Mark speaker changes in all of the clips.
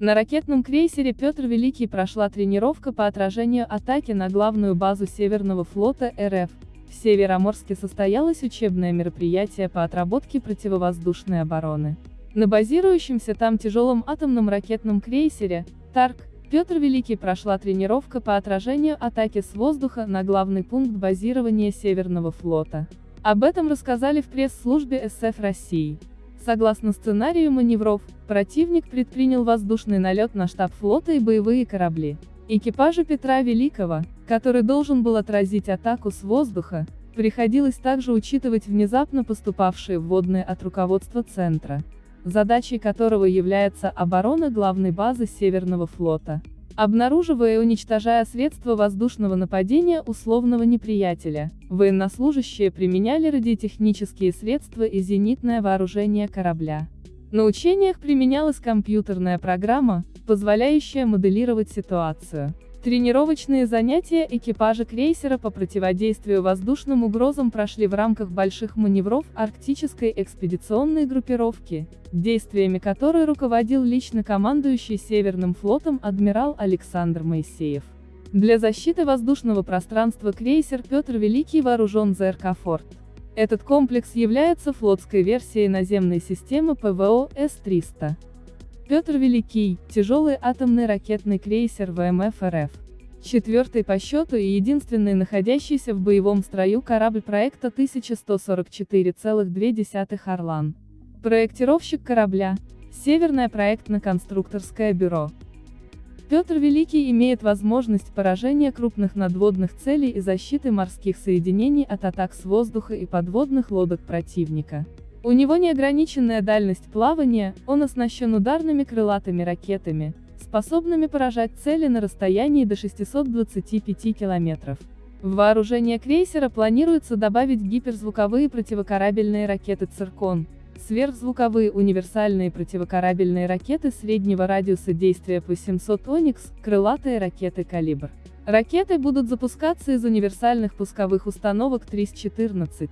Speaker 1: На ракетном крейсере Петр Великий прошла тренировка по отражению атаки на главную базу Северного флота РФ. В Североморске состоялось учебное мероприятие по отработке противовоздушной обороны. На базирующемся там тяжелом атомном ракетном крейсере, ТАРК, Петр Великий прошла тренировка по отражению атаки с воздуха на главный пункт базирования Северного флота. Об этом рассказали в пресс-службе СФ России. Согласно сценарию маневров, противник предпринял воздушный налет на штаб флота и боевые корабли. Экипажу Петра Великого, который должен был отразить атаку с воздуха, приходилось также учитывать внезапно поступавшие вводные от руководства центра, задачей которого является оборона главной базы Северного флота обнаруживая и уничтожая средства воздушного нападения условного неприятеля, военнослужащие применяли радиотехнические средства и зенитное вооружение корабля. На учениях применялась компьютерная программа, позволяющая моделировать ситуацию. Тренировочные занятия экипажа крейсера по противодействию воздушным угрозам прошли в рамках больших маневров Арктической экспедиционной группировки, действиями которой руководил лично командующий Северным флотом адмирал Александр Моисеев. Для защиты воздушного пространства крейсер Петр Великий вооружен ЗРК «Форт». Этот комплекс является флотской версией наземной системы ПВО С-300. Петр Великий, тяжелый атомный ракетный крейсер ВМФ РФ. Четвертый по счету и единственный находящийся в боевом строю корабль проекта 1144,2 «Орлан». Проектировщик корабля – Северное проектно-конструкторское бюро. Петр Великий имеет возможность поражения крупных надводных целей и защиты морских соединений от атак с воздуха и подводных лодок противника. У него неограниченная дальность плавания, он оснащен ударными крылатыми ракетами, способными поражать цели на расстоянии до 625 километров. В вооружение крейсера планируется добавить гиперзвуковые противокорабельные ракеты «Циркон», сверхзвуковые универсальные противокорабельные ракеты среднего радиуса действия по 700 «Оникс», крылатые ракеты «Калибр». Ракеты будут запускаться из универсальных пусковых установок ТРИС-14.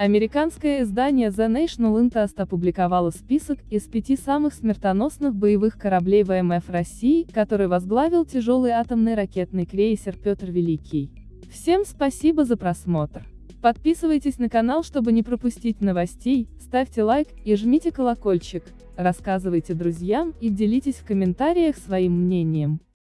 Speaker 1: Американское издание The National Interest опубликовало список из пяти самых смертоносных боевых кораблей ВМФ России, который возглавил тяжелый атомный ракетный крейсер Петр Великий. Всем спасибо за просмотр. Подписывайтесь на канал, чтобы не пропустить новостей, ставьте лайк и жмите колокольчик, рассказывайте друзьям и делитесь в комментариях своим мнением.